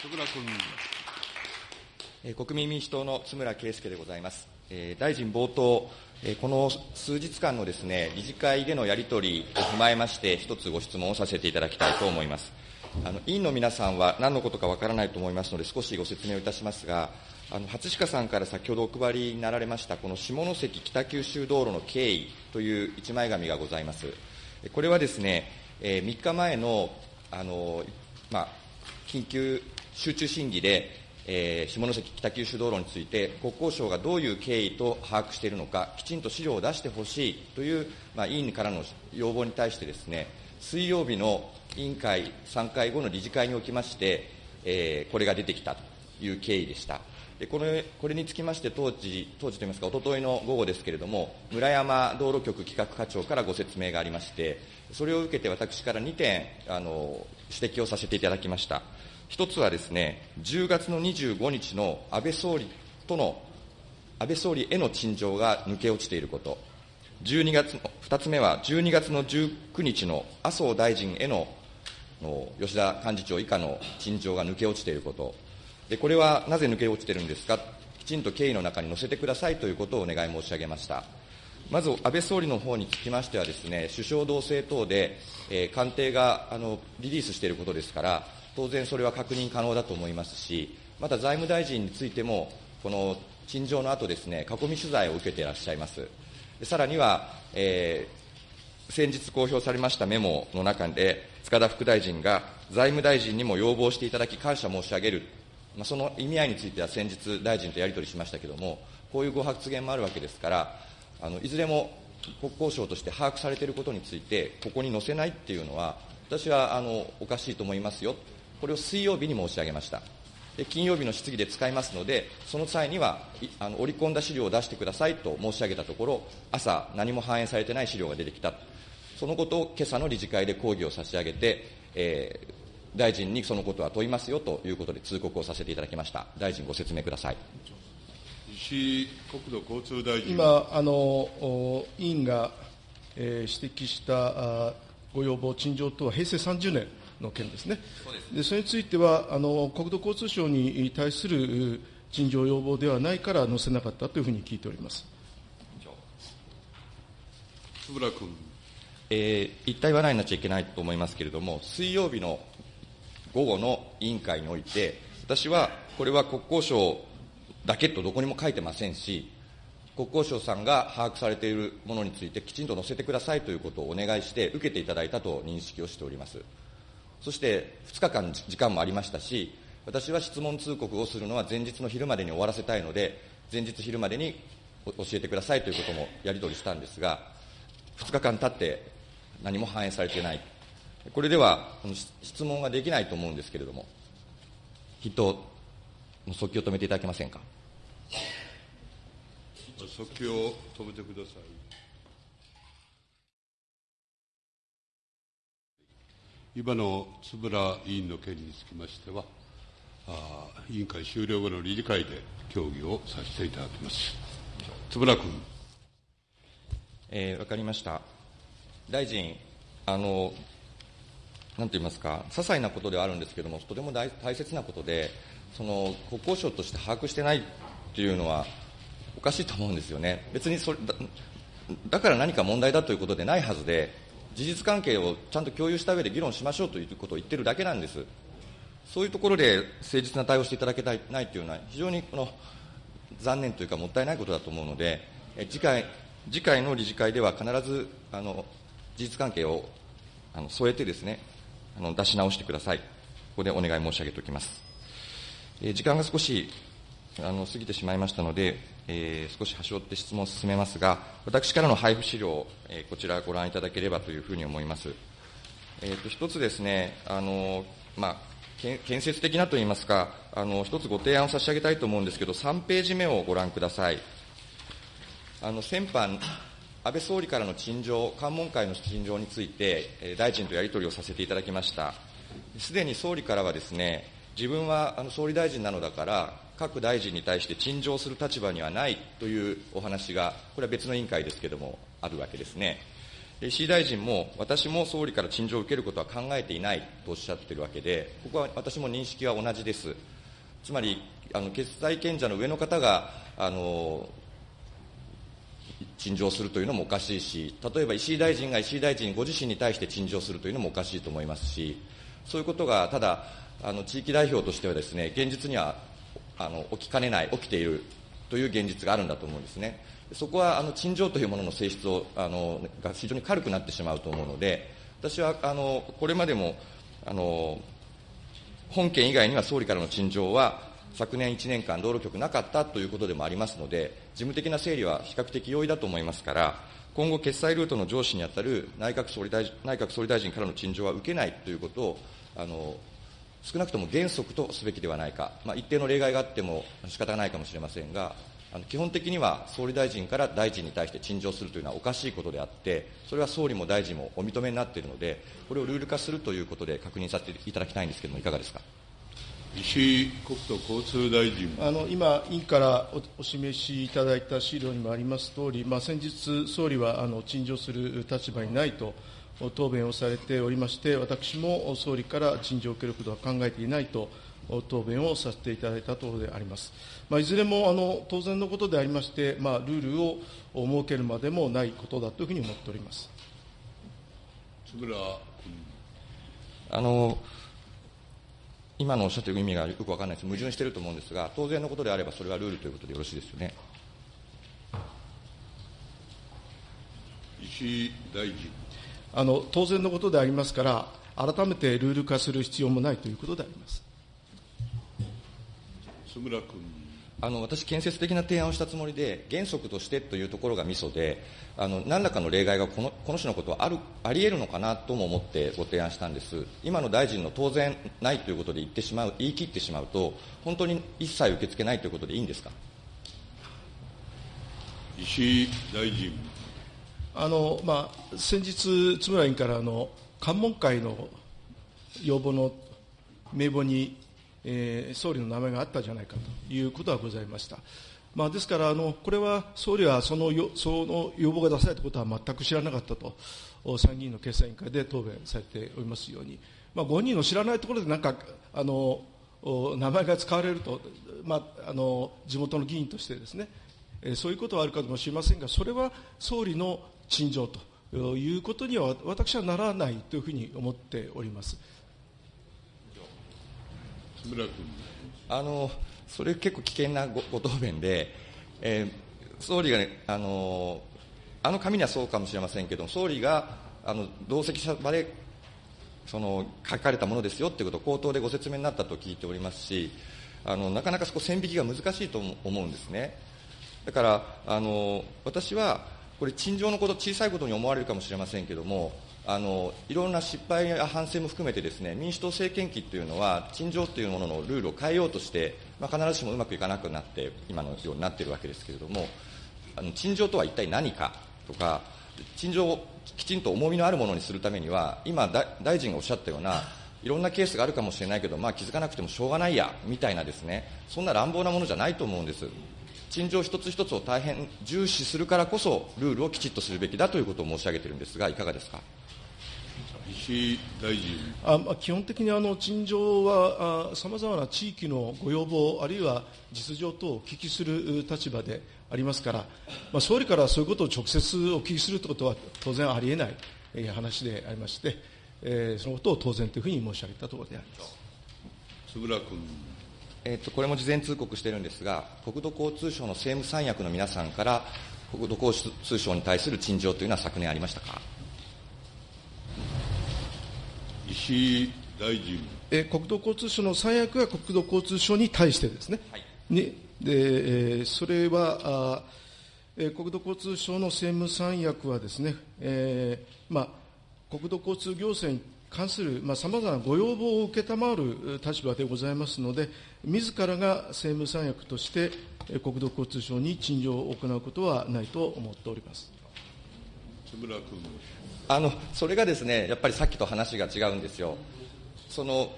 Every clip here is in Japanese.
戸倉君。国民民主党の津村圭介でございます。大臣冒頭、この数日間のですね、理事会でのやり取りを踏まえまして、一つご質問をさせていただきたいと思います。あの委員の皆さんは何のことかわからないと思いますので、少しご説明をいたしますが、あの初鹿さんから先ほどお配りになられました、この下関北九州道路の経緯という一枚紙がございます。これはですね、えー、3日前のあの、まあ、緊急集中審議で、えー、下関北九州道路について、国交省がどういう経緯と把握しているのか、きちんと資料を出してほしいという、まあ、委員からの要望に対してですね、水曜日の委員会3回後の理事会におきまして、えー、これが出てきたという経緯でした。でこれこれにつきまして当時、当時といいますか、おとといの午後ですけれども、村山道路局企画課長からご説明がありまして、それを受けて私から2点あの指摘をさせていただきました。一つはですね、10月の25日の安倍総理との、安倍総理への陳情が抜け落ちていること、12月の、2つ目は12月の19日の麻生大臣へのの吉田幹事長以下の陳情が抜け落ちていること、でこれはなぜ抜け落ちているんですか、きちんと経緯の中に載せてくださいということをお願い申し上げました。まず安倍総理の方につきましてはですね、首相同棲等で、えー、官邸があのリリースしていることですから、当然それは確認可能だと思いますし、また財務大臣についても、この陳情の後ですね、囲み取材を受けていらっしゃいます。さらには、えー、先日公表されましたメモの中で、塚田副大臣が財務大臣にも要望していただき、感謝申し上げるまあ、その意味合いについては先日、大臣とやり取りしましたけれども、こういうご発言もあるわけですから、あのいずれも国交省として把握されていることについて、ここに載せないっていうのは、私はあのおかしいと思いますよ、これを水曜日に申し上げました。で金曜日の質疑で使いますので、その際にはあの織り込んだ資料を出してくださいと申し上げたところ、朝、何も反映されてない資料が出てきた、そのことを今朝の理事会で抗議を差し上げて、えー、大臣にそのことは問いますよということで通告をさせていただきました。大臣、ご説明ください。石井国土交通大臣。今、あの委員が、えー、指摘したご要望、陳情とは平成30年の件ですね。そでそれについてはあの、国土交通省に対する陳情要望ではないから載せなかったというふうに聞いております。円君。えー、一体話題になっちゃいけないと思いますけれども、水曜日の午後の委員会において、私はこれは国交省だけとどこにも書いてませんし、国交省さんが把握されているものについてきちんと載せてくださいということをお願いして、受けていただいたと認識をしております。そして2日間時間もありましたし、私は質問通告をするのは前日の昼までに終わらせたいので、前日昼までに教えてくださいということもやり取りしたんですが、2日間経って何も反映されていない。これでは質問ができないと思うんですけれども、筆頭の速記を止めていただけませんか？速記を止めてください。今の円委員の件につきましては、あ委員会終了後の理事会で協議をさせていただきます。円君。えー、わかりました。大臣、あの、なんて言いますか、些細なことではあるんですけれども、とても大大切なことで、その国交省として把握してないっていうのは、おかしいと思うんですよね。別にそれだだから何か問題だということでないはずで、事実関係をちゃんと共有した上で議論しましょうということを言ってるだけなんです。そういうところで誠実な対応していただけないというのは、非常にこの残念というか、もったいないことだと思うので、え次回次回の理事会では必ずあの事実関係をあの添えてですね、あの出し直してください。ここでお願い申し上げておきます。え、時間が少し過ぎてしまいましたので、えー、少し端折って質問を進めますが、私からの配布資料、えー、こちらご覧いただければというふうに思います。えーと、一つですね、あのまあ、建設的なといいますか、あの一つご提案を差し上げたいと思うんですけど、3ページ目をご覧ください。あの先般、安倍総理からの陳情、関門会の陳情について、大臣とやり取りをさせていただきました。すでに総理からはですね、自分はあの総理大臣なのだから、各大臣に対して陳情する立場にはないというお話が、これは別の委員会ですけれども、あるわけですね。石井大臣も、私も総理から陳情を受けることは考えていないとおっしゃっているわけで、ここは私も認識は同じです。つまり、あの決裁権者の上の方が、あの陳情するというのもおかしいし、例えば石井大臣が石井大臣ご自身に対して陳情するというのもおかしいと思いますし、そういうことがただ、あの地域代表としてはですね、現実にはあの起きかねない、起きているという現実があるんだと思うんですね。そこはあの陳情というものの性質をあのが非常に軽くなってしまうと思うので、私はあのこれまでもあの本件以外には総理からの陳情は、昨年1年間、道路局なかったということでもありますので、事務的な整理は比較的容易だと思いますから、今後、決裁ルートの上司にあたる内閣総理大臣内閣総理大臣からの陳情は受けないということを、あの少なくとも原則とすべきではないか、まあ、一定の例外があっても仕方がないかもしれませんが、あの基本的には総理大臣から大臣に対して陳情するというのはおかしいことであって、それは総理も大臣もお認めになっているので、これをルール化するということで確認させていただきたいんですけれども、いかがですか？石井国土交通大臣。あの今、委員からおお示しいただいた資料にもありますとおり、まあ、先日、総理はあの陳情する立場にないと答弁をされておりまして、私も総理から陳情を受けることは考えていないと答弁をさせていただいたところであります。まあ、いずれもあの当然のことでありまして、まあ、ルールを設けるまでもないことだというふうに思っております。津村あの今のおっしゃっている意味がよく分からないです、矛盾していると思うんですが、当然のことであれば、それはルールということでよろしいですよね。石井大臣あの当然のことでありますから、改めてルール化する必要もないということであります。津村君。あの私、建設的な提案をしたつもりで、原則としてというところがミソで、あの何らかの例外がこのこの種のことはあるありえるのかなとも思ってご提案したんです、今の大臣の当然ないということで言ってしまう言い切ってしまうと、本当に一切受け付けないということでいいんですか？石井大臣。あのまあ、先日、津村委員からあの関門会の要望の名簿にえー、総理の名前があったじゃないかということはございました。まあ、ですからあの、これは総理はそのよその要望が出されたことは全く知らなかったと、参議院の決裁委員会で答弁されておりますように、まあ、ご人の知らないところでなんかあの名前が使われると、まあ、あの地元の議員としてですね、えー、そういうことはあるかもしれませんが、それは総理の陳情ということには私はならないというふうに思っております。村君。あのそれ結構危険なごご答弁で、えー、総理が、ね、あのあの紙にはそうかもしれませんけど総理があの同席者場でその書かれたものですよということを口頭でご説明になったと聞いておりますしあのなかなかそこ線引きが難しいと思うんですね。だからあの私はこれ陳情のこと小さいことに思われるかもしれませんけれどもあのいろんな失敗や反省も含めてですね民主党政権期というのは陳情というもののルールを変えようとして、まあ、必ずしもうまくいかなくなって今のようになっているわけですけれどもあの陳情とは一体何かとか陳情をきちんと重みのあるものにするためには今大臣がおっしゃったようないろんなケースがあるかもしれないけど、まあ、気づかなくてもしょうがないやみたいなですねそんな乱暴なものじゃないと思うんです。陳情一つ一つを大変重視するからこそルールをきちっとするべきだということを申し上げているんですがいかがですか？石井大臣あ、まあ、基本的にあの陳情はさまざまな地域のご要望、あるいは実情等をお聞きする立場でありますから、まあ、総理からそういうことを直接お聞きするということは当然ありえない話でありまして、えー、そのことを当然というふうに申し上げたところであります円君。えーと、とこれも事前通告しているんですが、国土交通省の政務三役の皆さんから、国土交通省に対する陳情というのは昨年ありましたか？石井大臣。え国土交通省の三役は国土交通省に対してですね、はい、にでそれはあ、え国土交通省の政務三役はですね、えーまあ、国土交通行政に関するさまざ、まなご要望を承る立場でございますので、自らが政務三役として、国土交通省に陳情を行うことはないと思っております。あのそれがですねやっぱりさっきと話が違うんですよ。その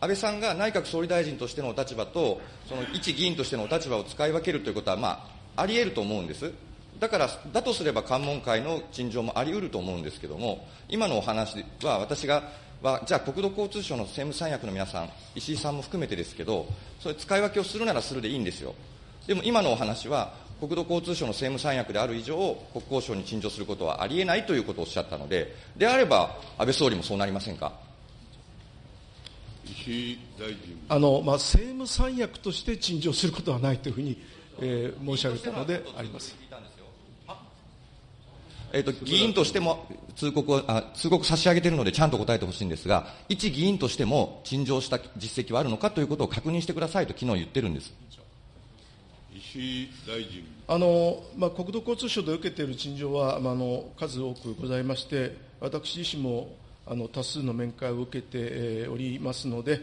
安倍さんが内閣総理大臣としてのお立場と、その一議員としてのお立場を使い分けるということは、まあ、ありえると思うんです。だから、だとすれば関門会の陳情もあり得ると思うんですけども、今のお話は、私が、はじゃあ、国土交通省の政務三役の皆さん、石井さんも含めてですけど、それ、使い分けをするならするでいいんですよ。でも今のお話は、国土交通省の政務三役である以上、国交省に陳情することはありえないということをおっしゃったので、であれば、安倍総理もそうなりませんか？石井大臣。あの、まあ、政務三役として陳情することはないというふうに、えー、申し上げたのであります。えーと、議員としても通告をあ通告差し上げているので、ちゃんと答えてほしいんですが、一議員としても陳情した実績はあるのかということを確認してくださいと、昨日言ってるんです大臣あの、まあ、国土交通省で受けている陳情は、まあ、あの数多くございまして、私自身もあの多数の面会を受けて、えー、おりますので、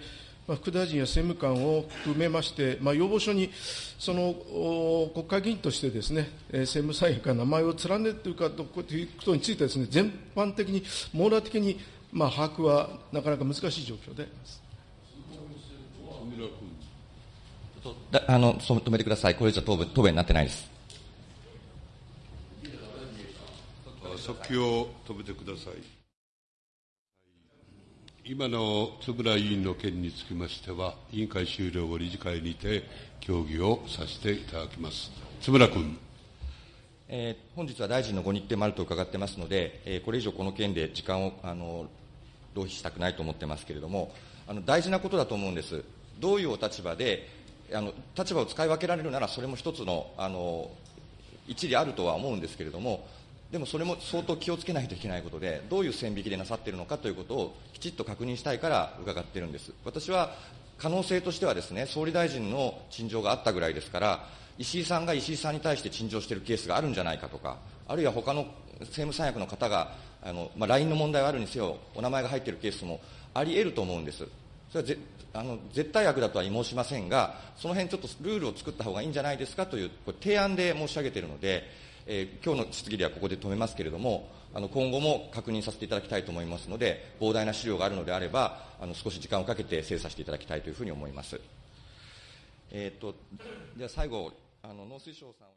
まあ、副大臣や政務官を含めまして、まあ、要望書にその国会議員としてですね、政務三役が名前を連ねているかということについてですね、全般的に、網羅的に、まあ、把握はなかなか難しい状況であります。あの止めてください、これ以上答弁答弁になってないです。早を止めてください。今の円谷委員の件につきましては、委員会終了後、理事会にて協議をさせていただきます。津村君。えー、本日は大臣のご日程もあると伺ってますので、えー、これ以上この件で時間をあの浪費したくないと思ってますけれども、あの大事なことだと思うんです。どういうお立場で、あの立場を使い分けられるなら、それも一つのあの一理あるとは思うんですけれども、でもそれも相当気をつけないといけないことで、どういう線引きでなさっているのかということをきちっと確認したいから伺っているんです。私は可能性としてはですね、総理大臣の陳情があったぐらいですから、石井さんが石井さんに対して陳情しているケースがあるんじゃないかとか、あるいは他の政務三役の方が、あのまあ、LINE の問題はあるにせよ、お名前が入っているケースもあり得ると思うんです。それはぜあの絶対悪だとは申しませんが、その辺ちょっとルールを作った方がいいんじゃないですかというこれ提案で申し上げているので、えー、今日の質疑ではここで止めますけれども、あの今後も確認させていただきたいと思いますので、膨大な資料があるのであれば、あの少し時間をかけて精査していただきたいというふうに思います。えーと、では最後あの農水省さん